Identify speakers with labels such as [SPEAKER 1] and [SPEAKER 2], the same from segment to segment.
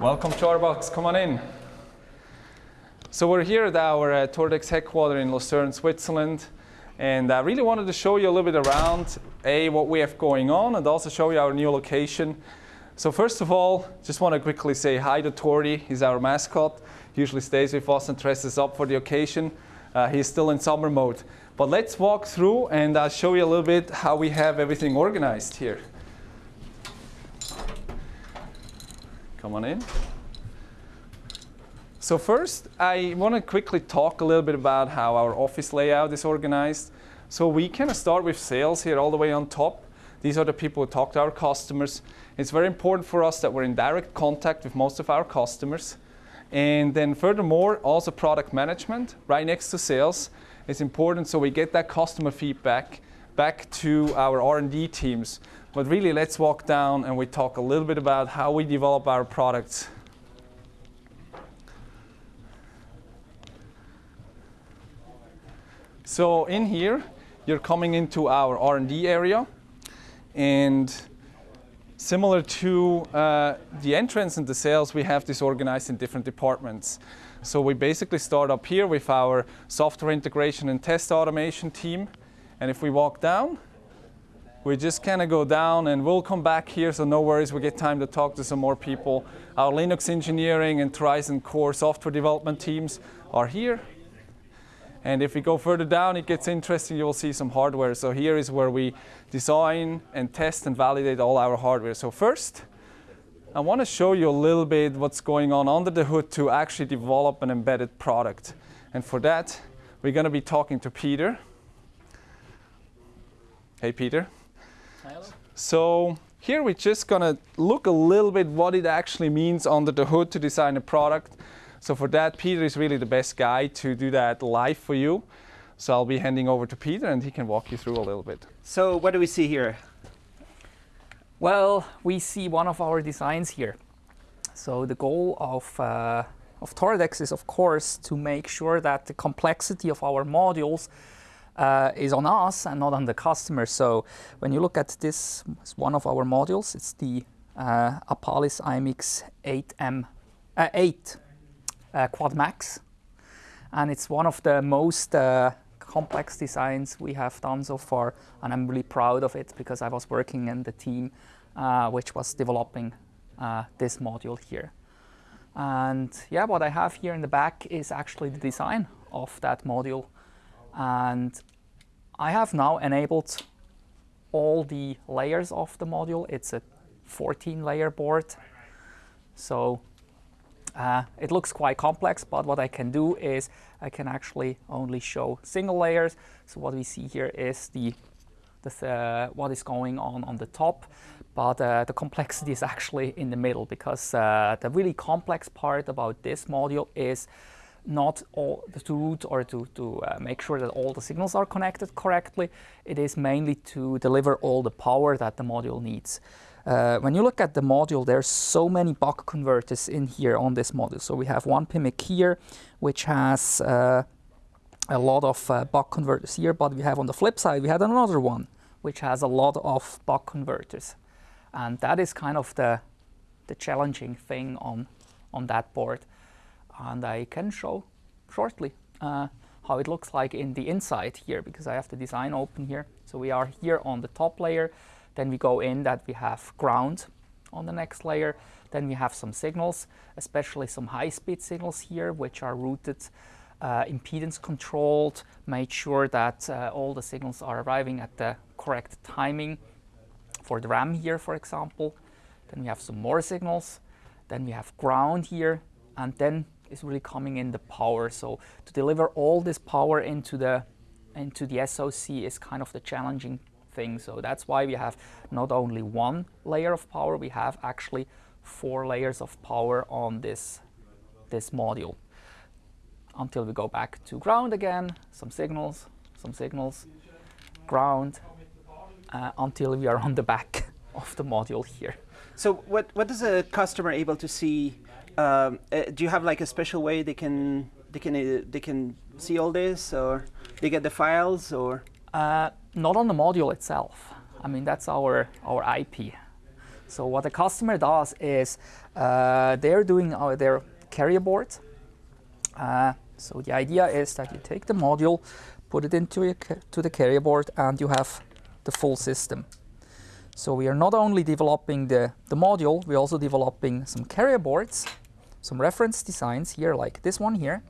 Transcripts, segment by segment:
[SPEAKER 1] Welcome to our box. Come on in. So we're here at our uh, Toradex headquarters in Lucerne, Switzerland. And I really wanted to show you a little bit around, A, what we have going on, and also show you our new location. So first of all, just want to quickly say hi to Tori. He's our mascot. He usually stays with us and dresses up for the occasion. Uh, he's still in summer mode. But let's walk through and I'll show you a little bit how we have everything organized here. Come on in. So first, I want to quickly talk a little bit about how our office layout is organized. So we kind of start with sales here all the way on top. These are the people who talk to our customers. It's very important for us that we're in direct contact with most of our customers. And then furthermore, also product management right next to sales is important so we get that customer feedback back to our R&D teams but really, let's walk down and we talk a little bit about how we develop our products. So in here, you're coming into our R&D area. And similar to uh, the entrance and the sales, we have this organized in different departments. So we basically start up here with our software integration and test automation team. And if we walk down, we just kind of go down and we'll come back here, so no worries, we get time to talk to some more people. Our Linux engineering and TorizonCore software development teams are here. And if we go further down, it gets interesting, you will see some hardware. So here is where we design and test and validate all our hardware. So first, I want to show you a little bit what's going on under the hood to actually develop an embedded product. And for that, we're going to be talking to Peter. Hey, Peter. So here we're just going to look a little bit what it actually means under the hood to design a product. So for that, Peter is really the best guy to do that live for you. So I'll be handing over to Peter and he can walk you through a little bit.
[SPEAKER 2] So what do we see here?
[SPEAKER 3] Well, we see one of our designs here. So the goal of, uh, of Toradex is, of course, to make sure that the complexity of our modules uh, is on us and not on the customer. So when you look at this, it's one of our modules. It's the uh, Apalis IMX 8M, uh, 8 uh, Quad Max. And it's one of the most uh, complex designs we have done so far. And I'm really proud of it because I was working in the team uh, which was developing this module here. And yeah, what I have here in the back is actually the design of that module. And I have now enabled all the layers of the module. It's a 14 layer board. So uh, it looks quite complex, but what I can do is I can actually only show single layers. So what we see here is the, the uh, what is going on on the top, but uh, the complexity is actually in the middle because uh, the really complex part about this module is not all to route or to, to uh, make sure that all the signals are connected correctly. It is mainly to deliver all the power that the module needs. Uh, when you look at the module, there's so many buck converters in here on this module. So we have one PMIC here, which has uh, a lot of uh, buck converters here, but we have on the flip side, we had another one, which has a lot of buck converters. And that is kind of the, the challenging thing on, on that board and I can show shortly uh, how it looks like in the inside here because I have the design open here. So we are here on the top layer, then we go in that we have ground on the next layer, then we have some signals, especially some high-speed signals here which are routed uh, impedance controlled, made sure that uh, all the signals are arriving at the correct timing for the RAM here, for example. Then we have some more signals. Then we have ground here, and then is really coming in the power. So to deliver all this power into the into the SoC is kind of the challenging thing. So that's why we have not only one layer of power, we have actually four layers of power on this, this module. Until we go back to ground again, some signals, some signals, ground, uh, until we are on the back of the module here.
[SPEAKER 2] So what, what is a customer able to see um, uh, do you have like a special way they can they can uh, they can see all this, or they get the files, or?
[SPEAKER 3] Uh, not on the module itself. I mean that's our our IP. So what the customer does is uh, they're doing uh, their carrier board. Uh, so the idea is that you take the module, put it into your to the carrier board, and you have the full system. So we are not only developing the, the module, we're also developing some carrier boards, some reference designs here, like this one here.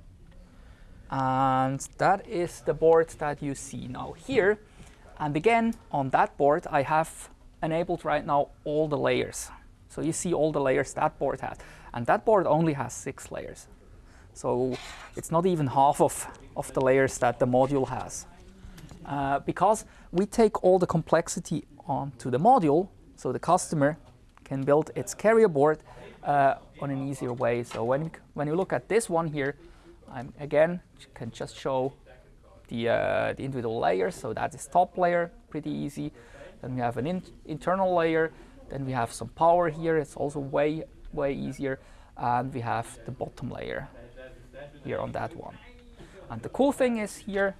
[SPEAKER 3] And that is the board that you see now here. And again, on that board, I have enabled right now all the layers. So you see all the layers that board has. And that board only has six layers. So it's not even half of, of the layers that the module has. Uh, because we take all the complexity onto the module, so the customer can build its carrier board uh, on an easier way. So when, when you look at this one here, I'm again can just show the, uh, the individual layers. So that is top layer, pretty easy. Then we have an in internal layer. Then we have some power here. It's also way, way easier. And we have the bottom layer here on that one. And the cool thing is here,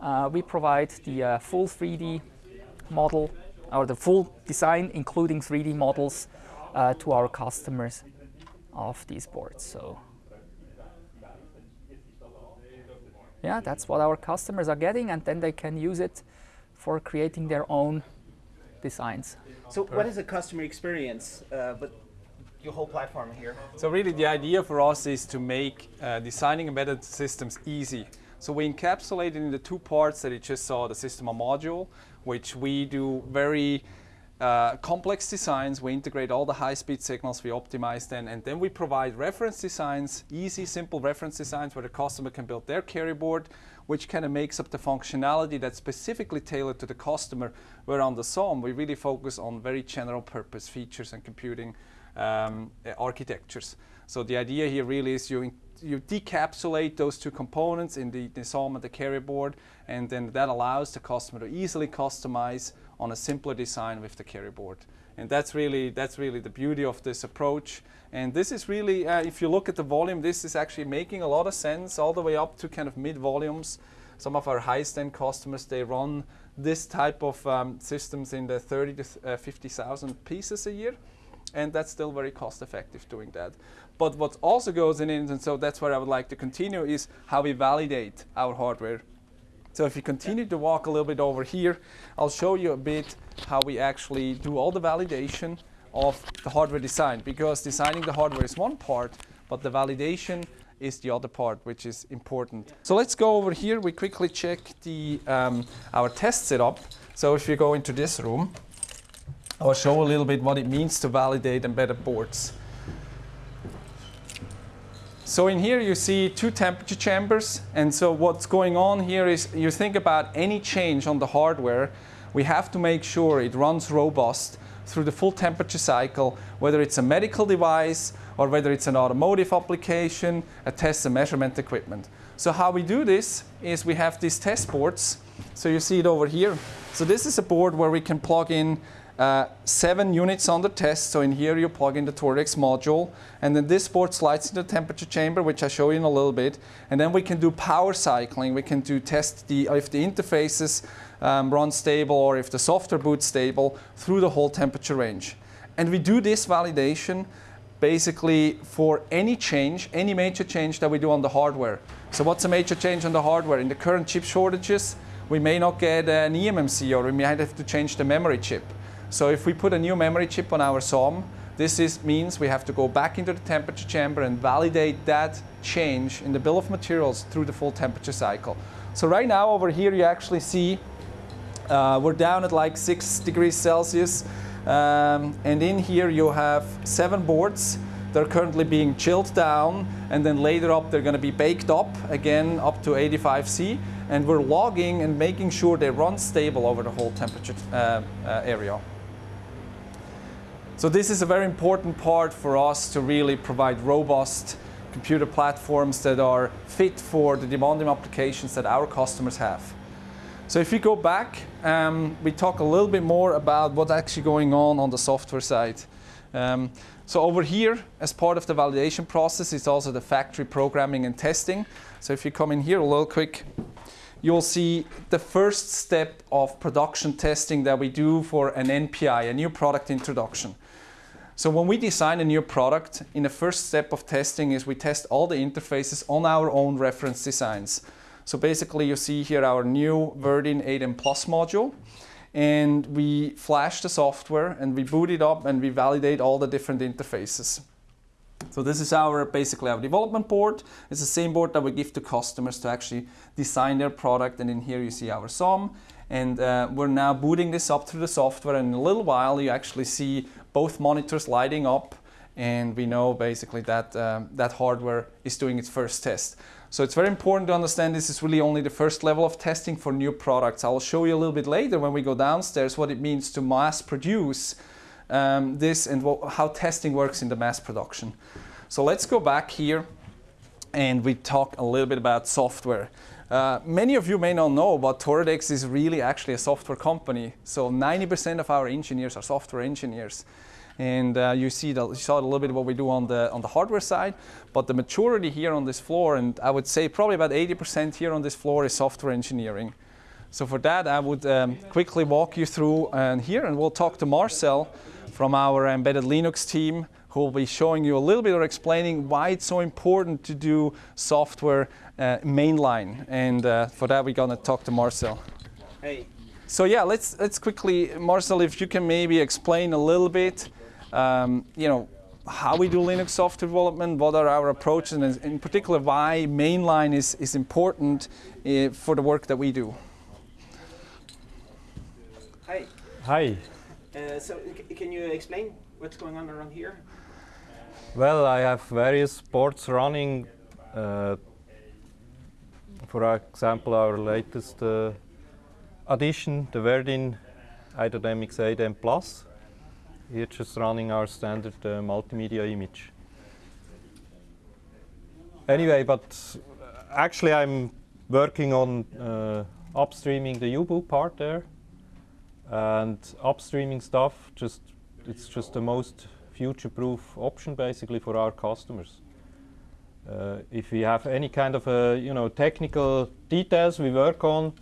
[SPEAKER 3] uh, we provide the uh, full 3D model or the full design, including 3D models uh, to our customers of these boards. So yeah, that's what our customers are getting, and then they can use it for creating their own designs.
[SPEAKER 2] So what is the customer experience? Uh, but your whole platform here.
[SPEAKER 1] So really the idea for us is to make uh, designing embedded systems easy. So we encapsulate it in the two parts that you just saw, the system on module, which we do very uh, complex designs. We integrate all the high-speed signals, we optimize them, and then we provide reference designs, easy, simple reference designs where the customer can build their carrier board, which kind of makes up the functionality that's specifically tailored to the customer. Where on the SOM, we really focus on very general purpose features and computing um, architectures. So the idea here really is you, you decapsulate those two components in the, the the carrier board, and then that allows the customer to easily customize on a simpler design with the carrier board. And that's really, that's really the beauty of this approach. And this is really, uh, if you look at the volume, this is actually making a lot of sense all the way up to kind of mid volumes. Some of our highest end customers, they run this type of um, systems in the 30 to uh, 50,000 pieces a year and that's still very cost effective doing that. But what also goes in, it, and so that's where I would like to continue, is how we validate our hardware. So if you continue to walk a little bit over here, I'll show you a bit how we actually do all the validation of the hardware design, because designing the hardware is one part, but the validation is the other part, which is important. So let's go over here. We quickly check the um, our test setup. So if you go into this room, I'll show a little bit what it means to validate embedded boards. So in here you see two temperature chambers and so what's going on here is you think about any change on the hardware we have to make sure it runs robust through the full temperature cycle whether it's a medical device or whether it's an automotive application, a test and measurement equipment. So how we do this is we have these test boards so you see it over here. So this is a board where we can plug in uh, seven units on the test. So in here you plug in the Toradex module and then this board slides into the temperature chamber which I show you in a little bit and then we can do power cycling. We can do test the, if the interfaces um, run stable or if the software boots stable through the whole temperature range. And we do this validation basically for any change, any major change that we do on the hardware. So what's a major change on the hardware? In the current chip shortages, we may not get an eMMC or we might have to change the memory chip. So if we put a new memory chip on our SOM, this is, means we have to go back into the temperature chamber and validate that change in the bill of materials through the full temperature cycle. So right now over here you actually see uh, we're down at like 6 degrees Celsius um, and in here you have seven boards they're currently being chilled down and then later up they're going to be baked up again up to 85 C and we're logging and making sure they run stable over the whole temperature uh, uh, area. So this is a very important part for us to really provide robust computer platforms that are fit for the demanding applications that our customers have. So if you go back, um, we talk a little bit more about what's actually going on on the software side. Um, so over here, as part of the validation process, is also the factory programming and testing. So if you come in here a little quick, you'll see the first step of production testing that we do for an NPI, a new product introduction. So when we design a new product, in the first step of testing is we test all the interfaces on our own reference designs. So basically you see here our new Verdin 8M Plus module and we flash the software and we boot it up and we validate all the different interfaces. So this is our basically our development board. It's the same board that we give to customers to actually design their product. And in here you see our SOM. And uh, we're now booting this up through the software. And in a little while you actually see both monitors lighting up. And we know basically that um, that hardware is doing its first test. So it's very important to understand this is really only the first level of testing for new products. I'll show you a little bit later when we go downstairs what it means to mass produce um, this and how testing works in the mass production. So let's go back here and we talk a little bit about software. Uh, many of you may not know, but Toradex is really actually a software company. So 90% of our engineers are software engineers. And uh, you, see the, you saw a little bit what we do on the, on the hardware side, but the maturity here on this floor, and I would say probably about 80% here on this floor is software engineering. So for that, I would um, quickly walk you through uh, here, and we'll talk to Marcel from our embedded Linux team, who will be showing you a little bit or explaining why it's so important to do software uh, mainline. And uh, for that, we're gonna talk to Marcel.
[SPEAKER 2] Hey.
[SPEAKER 1] So yeah, let's let's quickly, Marcel, if you can maybe explain a little bit, um, you know, how we do Linux software development, what are our approaches, and in particular, why mainline is is important uh, for the work that we do.
[SPEAKER 2] Hi.
[SPEAKER 4] Hi.
[SPEAKER 2] Uh, so can you explain what's going on around here?
[SPEAKER 4] Well, I have various boards running. Uh, for example, our latest uh, addition, the Verdin iMX 8M Plus. Here just running our standard uh, multimedia image. Anyway, but actually I'm working on uh, upstreaming the U-boot part there. And upstreaming stuff, just it's just the most future-proof option basically for our customers. Uh, if we have any kind of a, you know technical details we work on,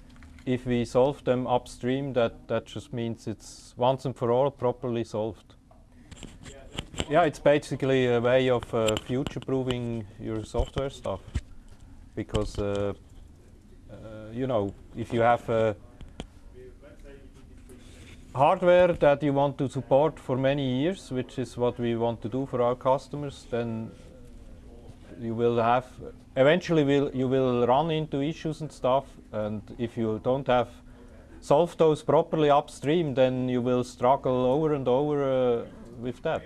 [SPEAKER 4] if we solve them upstream, that that just means it's once and for all properly solved. Yeah, it's basically a way of uh, future-proofing your software stuff, because uh, uh you know if you have a hardware that you want to support for many years, which is what we want to do for our customers, then you will have eventually will you will run into issues and stuff. And if you don't have solved those properly upstream then you will struggle over and over uh, with that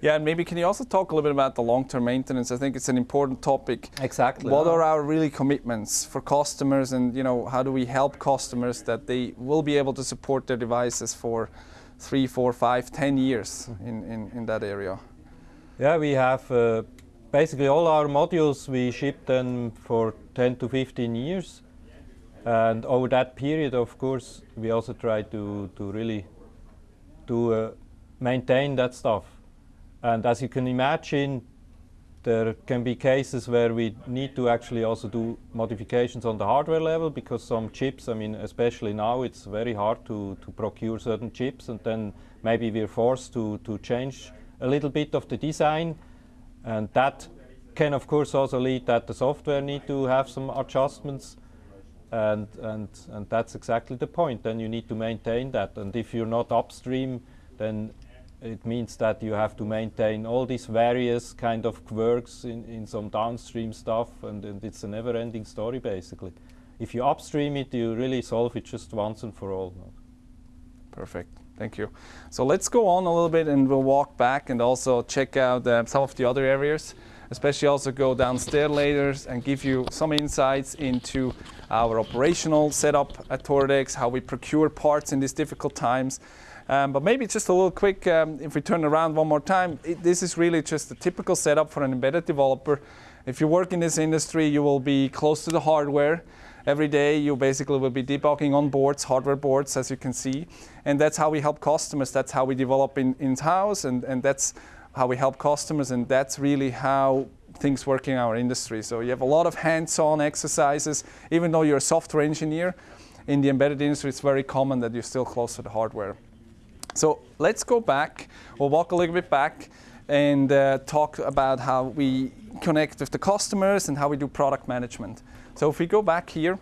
[SPEAKER 1] yeah, and maybe can you also talk a little bit about the long-term maintenance? I think it's an important topic.
[SPEAKER 4] Exactly.
[SPEAKER 1] What are our really commitments for customers, and you know, how do we help customers that they will be able to support their devices for three, four, five, ten years in, in, in that area?
[SPEAKER 4] Yeah, we have uh, basically all our modules. We ship them for 10 to 15 years, and over that period, of course, we also try to to really to uh, maintain that stuff. And as you can imagine, there can be cases where we need to actually also do modifications on the hardware level because some chips, I mean, especially now, it's very hard to, to procure certain chips and then maybe we're forced to, to change a little bit of the design. And that can, of course, also lead that the software need to have some adjustments. And, and, and that's exactly the point. Then you need to maintain that. And if you're not upstream, then it means that you have to maintain all these various kind of quirks in, in some downstream stuff and, and it's a never-ending story basically. If you upstream it, you really solve it just once and for all.
[SPEAKER 1] Perfect. Thank you. So let's go on a little bit and we'll walk back and also check out uh, some of the other areas, especially also go downstairs later and give you some insights into our operational setup at Toradex, how we procure parts in these difficult times, um, but maybe just a little quick, um, if we turn around one more time, it, this is really just a typical setup for an embedded developer. If you work in this industry, you will be close to the hardware. Every day you basically will be debugging on boards, hardware boards, as you can see. And that's how we help customers. That's how we develop in, in-house and, and that's how we help customers and that's really how things work in our industry. So you have a lot of hands-on exercises, even though you're a software engineer. In the embedded industry, it's very common that you're still close to the hardware. So let's go back, or walk a little bit back, and uh, talk about how we connect with the customers and how we do product management. So if we go back here,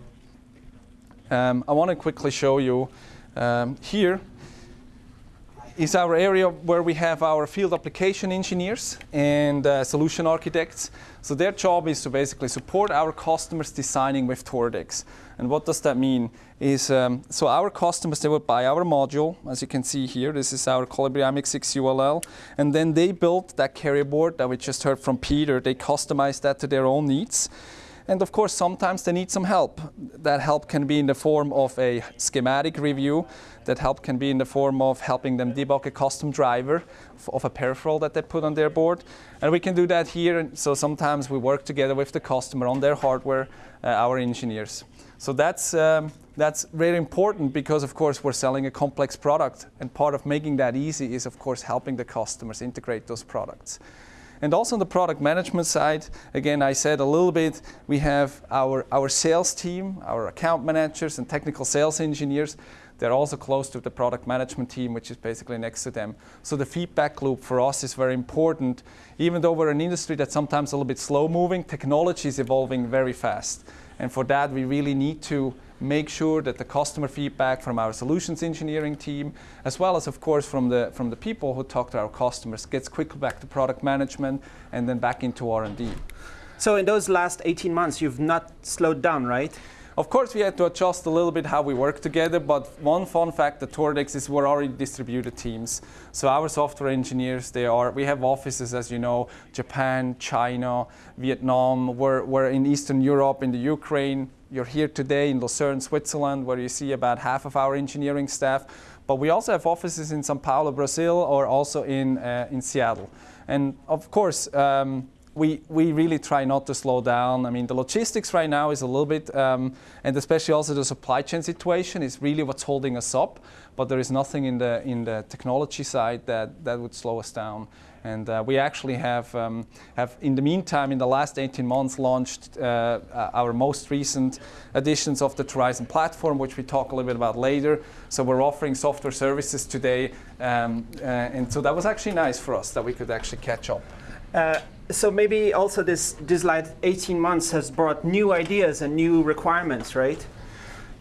[SPEAKER 1] um, I want to quickly show you um, here is our area where we have our field application engineers and uh, solution architects. So their job is to basically support our customers designing with Toradex. And what does that mean? Is um, so our customers they would buy our module, as you can see here. This is our Colibri MX6 ULL, and then they built that carrier board that we just heard from Peter. They customized that to their own needs. And of course, sometimes they need some help. That help can be in the form of a schematic review. That help can be in the form of helping them debug a custom driver of a peripheral that they put on their board. And we can do that here. So sometimes we work together with the customer on their hardware, uh, our engineers. So that's, um, that's very important because, of course, we're selling a complex product. And part of making that easy is, of course, helping the customers integrate those products. And also on the product management side, again, I said a little bit, we have our, our sales team, our account managers and technical sales engineers. They're also close to the product management team, which is basically next to them. So the feedback loop for us is very important. Even though we're an industry that's sometimes a little bit slow moving, technology is evolving very fast. And for that, we really need to make sure that the customer feedback from our solutions engineering team, as well as, of course, from the, from the people who talk to our customers, gets quickly back to product management and then back into R&D.
[SPEAKER 2] So in those last 18 months, you've not slowed down, right?
[SPEAKER 1] Of course, we had to adjust a little bit how we work together, but one fun fact at Toradex is we're already distributed teams. So our software engineers, they are, we have offices, as you know, Japan, China, Vietnam, we're, we're in Eastern Europe, in the Ukraine. You're here today in Lucerne, Switzerland, where you see about half of our engineering staff. But we also have offices in Sao Paulo, Brazil, or also in, uh, in Seattle. And of course, um, we, we really try not to slow down. I mean, the logistics right now is a little bit, um, and especially also the supply chain situation is really what's holding us up. But there is nothing in the, in the technology side that, that would slow us down. And uh, we actually have, um, have, in the meantime, in the last 18 months, launched uh, our most recent editions of the Torizon platform, which we talk a little bit about later. So we're offering software services today. Um, uh, and so that was actually nice for us that we could actually catch up.
[SPEAKER 2] So maybe also this this like 18 months has brought new ideas and new requirements, right?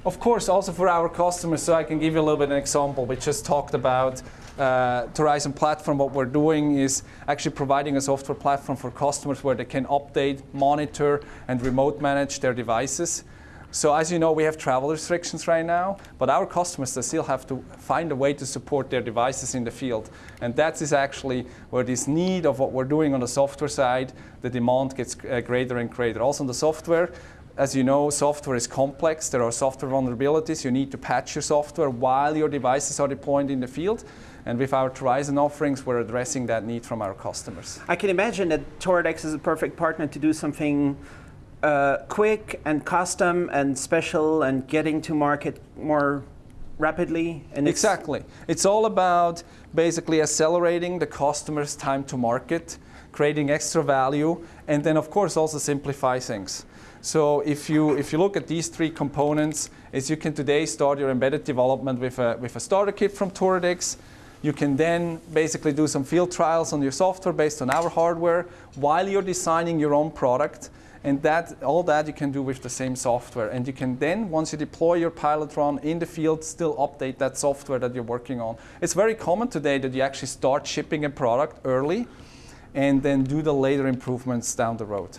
[SPEAKER 1] Of course, also for our customers. So I can give you a little bit of an example. We just talked about uh, Torizon platform. What we're doing is actually providing a software platform for customers where they can update, monitor, and remote manage their devices. So as you know, we have travel restrictions right now, but our customers they still have to find a way to support their devices in the field. And that is actually where this need of what we're doing on the software side, the demand gets uh, greater and greater. Also on the software, as you know, software is complex. There are software vulnerabilities. You need to patch your software while your devices are deployed in the field. And with our Torizon offerings, we're addressing that need from our customers.
[SPEAKER 2] I can imagine that Toradex is a perfect partner to do something uh, quick and custom and special and getting to market more rapidly.
[SPEAKER 1] And exactly. It's all about basically accelerating the customer's time to market, creating extra value, and then of course also simplify things. So if you, if you look at these three components, is you can today start your embedded development with a, with a starter kit from Toradex. You can then basically do some field trials on your software based on our hardware while you're designing your own product. And that, all that you can do with the same software. And you can then, once you deploy your pilot run in the field, still update that software that you're working on. It's very common today that you actually start shipping a product early and then do the later improvements down the road.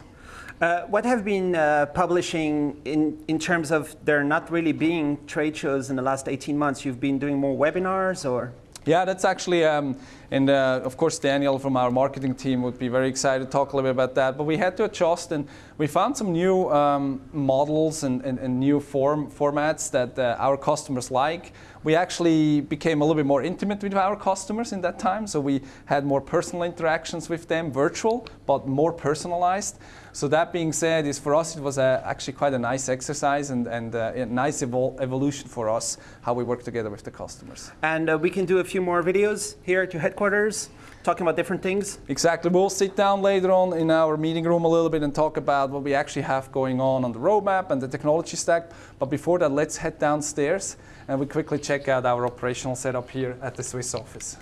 [SPEAKER 2] Uh, what have been uh, publishing in, in terms of there not really being trade shows in the last 18 months? You've been doing more webinars or?
[SPEAKER 1] Yeah, that's actually, um, and uh, of course Daniel from our marketing team would be very excited to talk a little bit about that. But we had to adjust, and we found some new um, models and, and, and, new form formats that uh, our customers like. We actually became a little bit more intimate with our customers in that time, so we had more personal interactions with them, virtual, but more personalized. So that being said, is for us it was a, actually quite a nice exercise and, and uh, a nice evolution for us how we work together with the customers.
[SPEAKER 2] And uh, we can do a few more videos here to headquarters headquarters, talking about different things.
[SPEAKER 1] Exactly. We'll sit down later on in our meeting room a little bit and talk about what we actually have going on on the roadmap and the technology stack. But before that, let's head downstairs and we quickly check out our operational setup here at the Swiss office.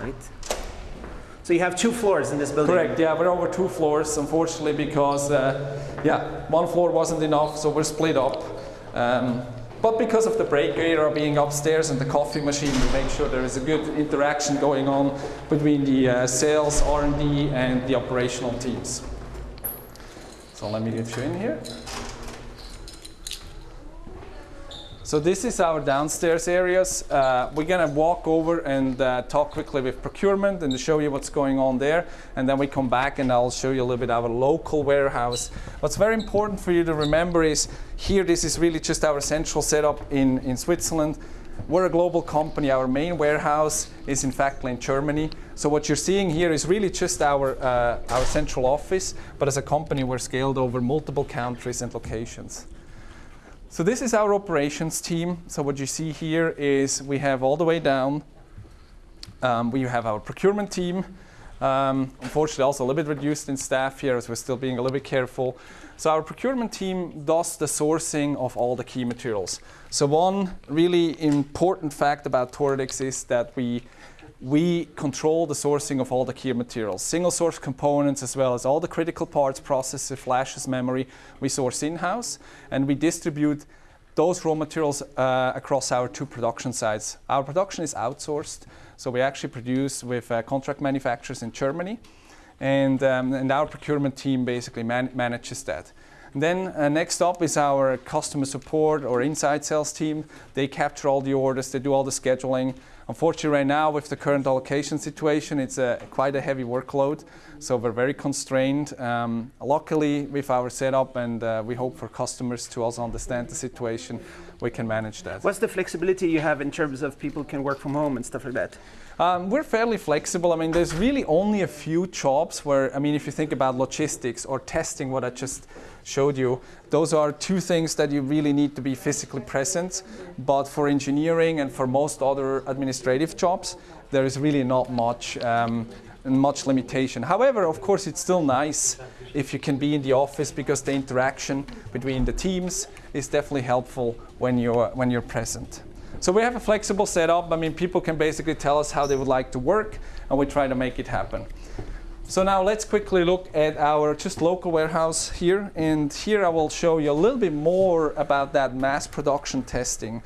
[SPEAKER 2] Right. So you have two floors in this building.
[SPEAKER 1] Correct. Yeah, we're over two floors, unfortunately, because uh, yeah, one floor wasn't enough, so we're split up. Um, but because of the break area being upstairs and the coffee machine, we make sure there is a good interaction going on between the uh, sales, R&D, and the operational teams. So let me get you in here. So this is our downstairs areas. Uh, we're gonna walk over and uh, talk quickly with procurement and show you what's going on there. And then we come back and I'll show you a little bit our local warehouse. What's very important for you to remember is here, this is really just our central setup in, in Switzerland. We're a global company. Our main warehouse is in fact in Germany. So what you're seeing here is really just our, uh, our central office, but as a company, we're scaled over multiple countries and locations. So this is our operations team. So what you see here is we have all the way down, um, we have our procurement team. Um, unfortunately, also a little bit reduced in staff here as we're still being a little bit careful. So our procurement team does the sourcing of all the key materials. So one really important fact about Toradex is that we we control the sourcing of all the key materials, single source components as well as all the critical parts, processor, flashes, memory, we source in-house and we distribute those raw materials uh, across our two production sites. Our production is outsourced, so we actually produce with uh, contract manufacturers in Germany and, um, and our procurement team basically man manages that. Then uh, next up is our customer support or inside sales team. They capture all the orders, they do all the scheduling, Unfortunately, right now with the current allocation situation, it's a, quite a heavy workload, so we're very constrained. Um, luckily, with our setup, and uh, we hope for customers to also understand the situation, we can manage that.
[SPEAKER 2] What's the flexibility you have in terms of people can work from home and stuff like that?
[SPEAKER 1] Um, we're fairly flexible. I mean, there's really only a few jobs where, I mean, if you think about logistics or testing, what I just showed you, those are two things that you really need to be physically present. But for engineering and for most other administrative jobs, there is really not much, um, much limitation. However, of course, it's still nice if you can be in the office because the interaction between the teams is definitely helpful when you're, when you're present. So we have a flexible setup. I mean, people can basically tell us how they would like to work, and we try to make it happen. So now let's quickly look at our just local warehouse here. And here I will show you a little bit more about that mass production testing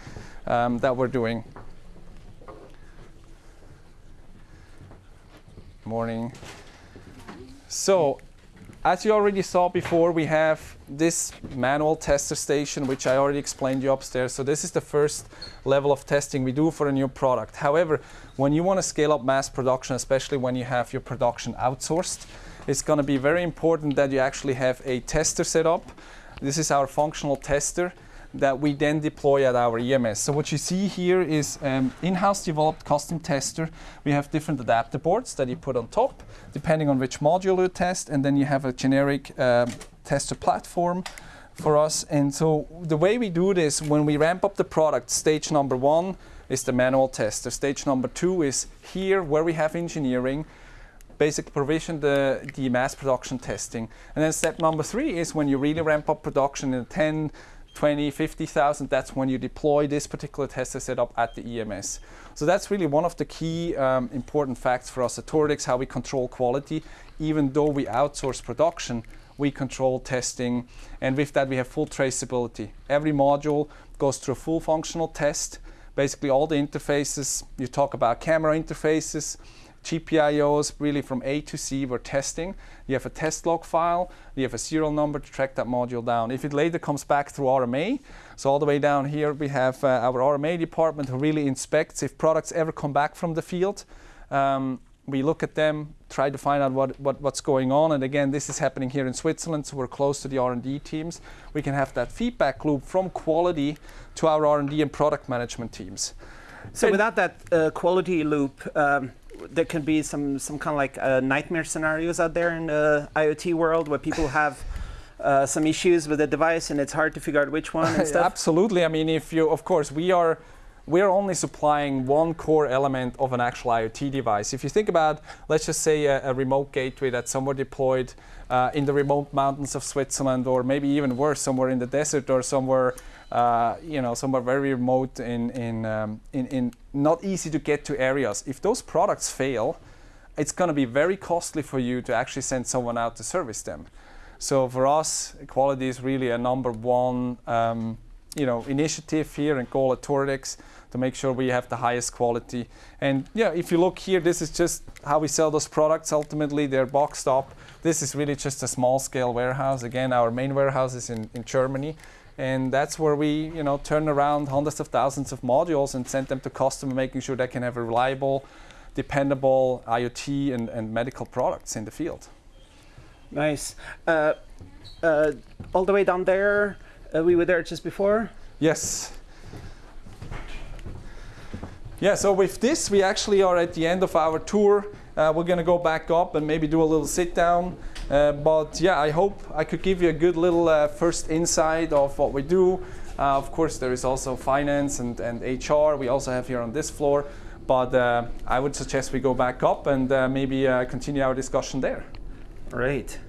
[SPEAKER 1] um, that we're doing. Morning. So as you already saw before, we have this manual tester station, which I already explained you upstairs. So this is the first level of testing we do for a new product. However, when you want to scale up mass production, especially when you have your production outsourced, it's going to be very important that you actually have a tester set up. This is our functional tester that we then deploy at our EMS. So what you see here is um, in-house developed custom tester. We have different adapter boards that you put on top, depending on which module you test, and then you have a generic um, tester platform for us. And so the way we do this, when we ramp up the product, stage number one is the manual tester. Stage number two is here where we have engineering, basic provision the, the mass production testing. And then step number three is when you really ramp up production in 10, 20, 50,000, that's when you deploy this particular tester setup at the EMS. So that's really one of the key um, important facts for us at Toradex, how we control quality. Even though we outsource production, we control testing, and with that we have full traceability. Every module goes through a full functional test. Basically all the interfaces, you talk about camera interfaces, GPIOs really from A to C we're testing. You have a test log file, you have a serial number to track that module down. If it later comes back through RMA, so all the way down here we have uh, our RMA department who really inspects if products ever come back from the field. Um, we look at them, try to find out what, what, what's going on. And again, this is happening here in Switzerland, so we're close to the R&D teams. We can have that feedback loop from quality to our R&D and product management teams.
[SPEAKER 2] So and without that uh, quality loop, um, there can be some some kind of like uh, nightmare scenarios out there in the IoT world where people have uh, some issues with the device and it's hard to figure out which one and stuff.
[SPEAKER 1] Absolutely. I mean, if you, of course, we are we're only supplying one core element of an actual IoT device. If you think about, let's just say a, a remote gateway that's somewhere deployed uh, in the remote mountains of Switzerland, or maybe even worse, somewhere in the desert or somewhere, uh, you know, somewhere very remote in in, um, in in not easy to get to areas. If those products fail, it's going to be very costly for you to actually send someone out to service them. So for us, quality is really a number one, um, you know, initiative here and goal at Toradex to make sure we have the highest quality. And yeah, if you look here, this is just how we sell those products. Ultimately, they're boxed up. This is really just a small scale warehouse. Again, our main warehouse is in, in Germany. And that's where we, you know, turn around hundreds of thousands of modules and send them to customer, making sure they can have a reliable, dependable IoT and, and medical products in the field.
[SPEAKER 2] Nice. Uh, uh, all the way down there, uh, we were there just before.
[SPEAKER 1] Yes. Yeah, so with this, we actually are at the end of our tour. Uh, we're going to go back up and maybe do a little sit down. Uh, but yeah, I hope I could give you a good little uh, first insight of what we do. Uh, of course, there is also finance and, and HR we also have here on this floor. But I would suggest we go back up and maybe continue our discussion there.
[SPEAKER 2] Great.